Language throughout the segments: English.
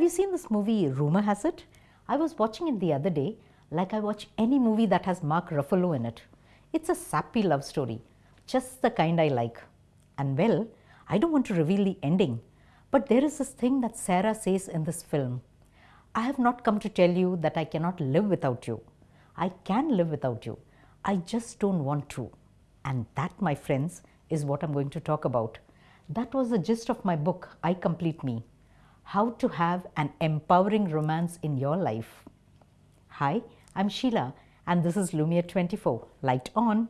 Have you seen this movie Rumor Has It? I was watching it the other day like I watch any movie that has Mark Ruffalo in it. It's a sappy love story, just the kind I like. And well, I don't want to reveal the ending, but there is this thing that Sarah says in this film. I have not come to tell you that I cannot live without you. I can live without you. I just don't want to. And that, my friends, is what I'm going to talk about. That was the gist of my book, I Complete Me How to Have an Empowering Romance in Your Life. Hi, I'm Sheila, and this is Lumiere 24. Light on.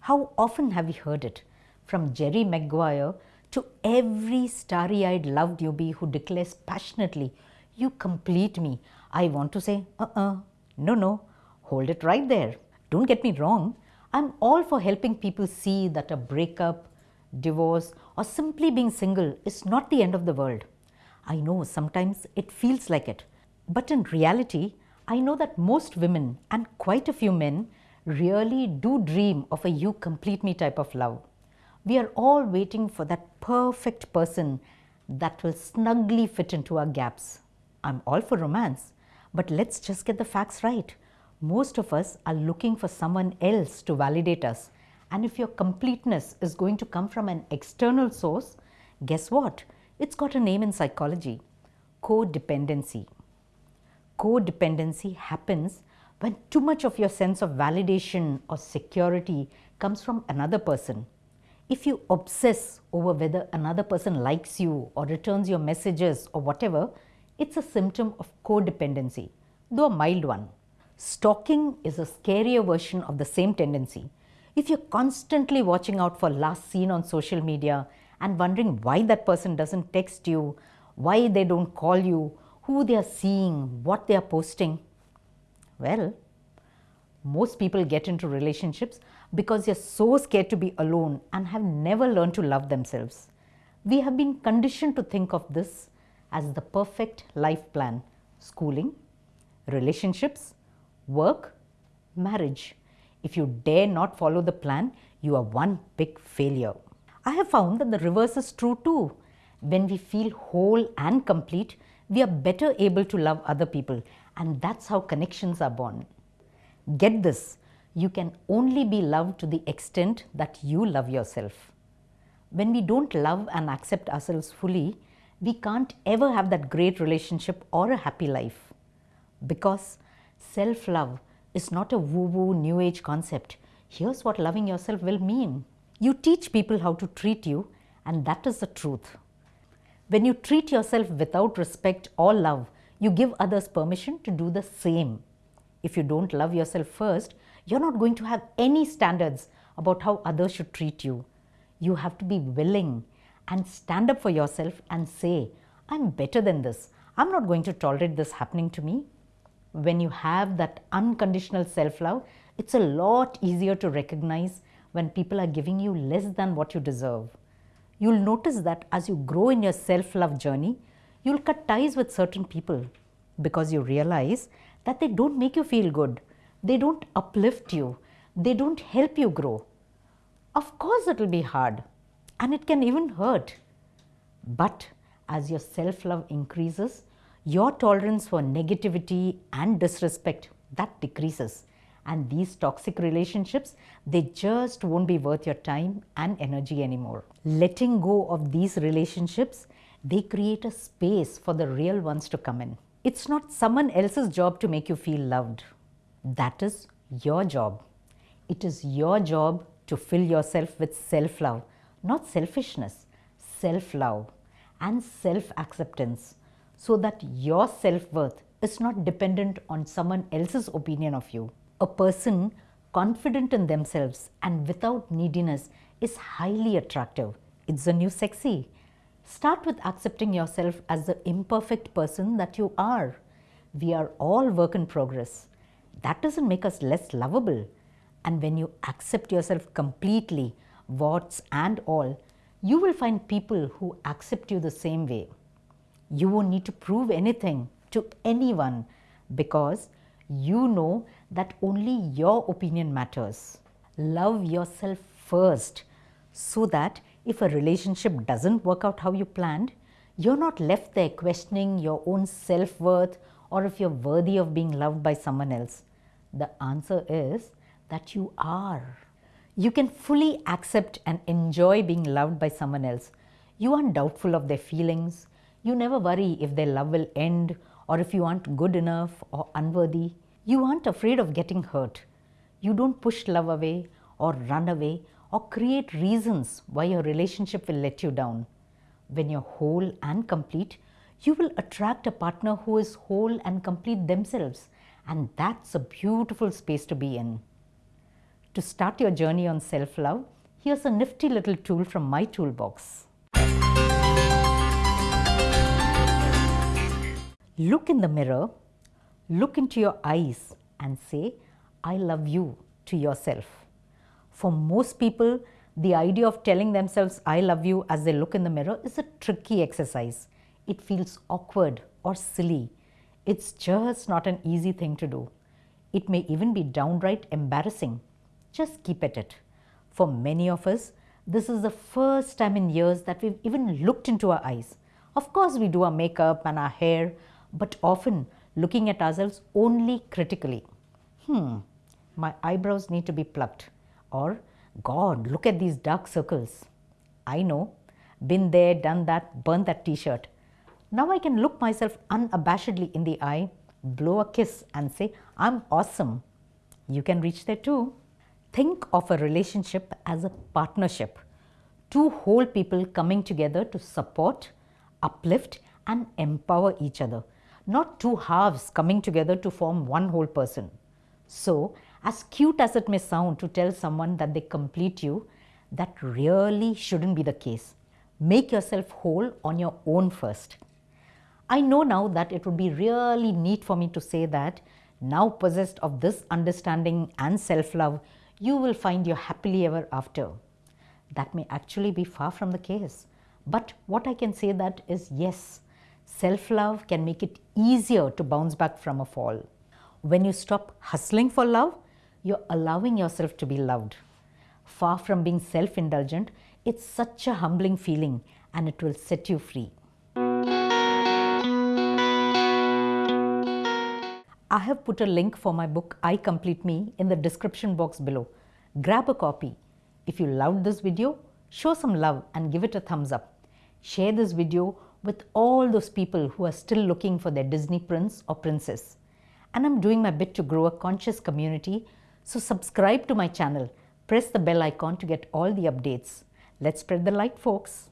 How often have we heard it? From Jerry Maguire to every starry eyed love newbie who declares passionately, You complete me. I want to say, Uh uh, no, no, hold it right there. Don't get me wrong. I'm all for helping people see that a breakup, divorce, or simply being single is not the end of the world. I know sometimes it feels like it, but in reality, I know that most women and quite a few men really do dream of a you complete me type of love. We are all waiting for that perfect person that will snugly fit into our gaps. I'm all for romance, but let's just get the facts right. Most of us are looking for someone else to validate us. And if your completeness is going to come from an external source, guess what? It's got a name in psychology codependency. Codependency happens when too much of your sense of validation or security comes from another person. If you obsess over whether another person likes you or returns your messages or whatever, it's a symptom of codependency, though a mild one. Stalking is a scarier version of the same tendency. If you're constantly watching out for last seen on social media and wondering why that person doesn't text you, why they don't call you, who they are seeing, what they are posting, well, most people get into relationships because they're so scared to be alone and have never learned to love themselves. We have been conditioned to think of this as the perfect life plan schooling, relationships, work, marriage. If you dare not follow the plan, you are one big failure. I have found that the reverse is true too. When we feel whole and complete, we are better able to love other people, and that's how connections are born. Get this you can only be loved to the extent that you love yourself. When we don't love and accept ourselves fully, we can't ever have that great relationship or a happy life. Because self love is not a woo woo new age concept. Here's what loving yourself will mean you teach people how to treat you, and that is the truth. When you treat yourself without respect or love, you give others permission to do the same. If you don't love yourself first, you're not going to have any standards about how others should treat you. You have to be willing and stand up for yourself and say, I'm better than this. I'm not going to tolerate this happening to me. When you have that unconditional self love, it's a lot easier to recognize when people are giving you less than what you deserve. You'll notice that as you grow in your self love journey, you'll cut ties with certain people because you realize that they don't make you feel good, they don't uplift you, they don't help you grow. Of course, it will be hard and it can even hurt. But as your self love increases, your tolerance for negativity and disrespect that decreases. And these toxic relationships they just won't be worth your time and energy anymore. Letting go of these relationships they create a space for the real ones to come in. It's not someone else's job to make you feel loved. That is your job. It is your job to fill yourself with self love not selfishness self love and self acceptance so that your self worth is not dependent on someone else's opinion of you a person confident in themselves and without neediness is highly attractive. It's the new sexy. Start with accepting yourself as the imperfect person that you are. We are all work in progress. That doesn't make us less lovable. And when you accept yourself completely, warts and all, you will find people who accept you the same way. You won't need to prove anything to anyone because you know that only your opinion matters. Love yourself first so that if a relationship doesn't work out how you planned, you're not left there questioning your own self worth or if you're worthy of being loved by someone else. The answer is that you are. You can fully accept and enjoy being loved by someone else. You aren't doubtful of their feelings. You never worry if their love will end or if you aren't good enough or unworthy. You aren't afraid of getting hurt. You don't push love away or run away or create reasons why your relationship will let you down. When you're whole and complete, you will attract a partner who is whole and complete themselves. And that's a beautiful space to be in. To start your journey on self love, here's a nifty little tool from my toolbox. Look in the mirror, look into your eyes, and say, I love you to yourself. For most people, the idea of telling themselves, I love you as they look in the mirror is a tricky exercise. It feels awkward or silly. It's just not an easy thing to do. It may even be downright embarrassing just keep at it. For many of us, this is the first time in years that we've even looked into our eyes. Of course, we do our makeup and our hair, but often looking at ourselves only critically. Hmm, my eyebrows need to be plucked. Or, God, look at these dark circles. I know, been there, done that, burnt that t shirt. Now I can look myself unabashedly in the eye, blow a kiss, and say, I'm awesome. You can reach there too. Think of a relationship as a partnership. Two whole people coming together to support, uplift, and empower each other, not two halves coming together to form one whole person. So, as cute as it may sound to tell someone that they complete you, that really shouldn't be the case. Make yourself whole on your own first. I know now that it would be really neat for me to say that now possessed of this understanding and self love, you will find your happily ever after. That may actually be far from the case. But what I can say that is yes, self love can make it easier to bounce back from a fall. When you stop hustling for love, you're allowing yourself to be loved. Far from being self indulgent, it's such a humbling feeling and it will set you free. I have put a link for my book I Complete Me in the description box below. Grab a copy. If you loved this video, show some love and give it a thumbs up. Share this video with all those people who are still looking for their Disney prince or princess. And I'm doing my bit to grow a conscious community, so subscribe to my channel. Press the bell icon to get all the updates. Let's spread the light, folks.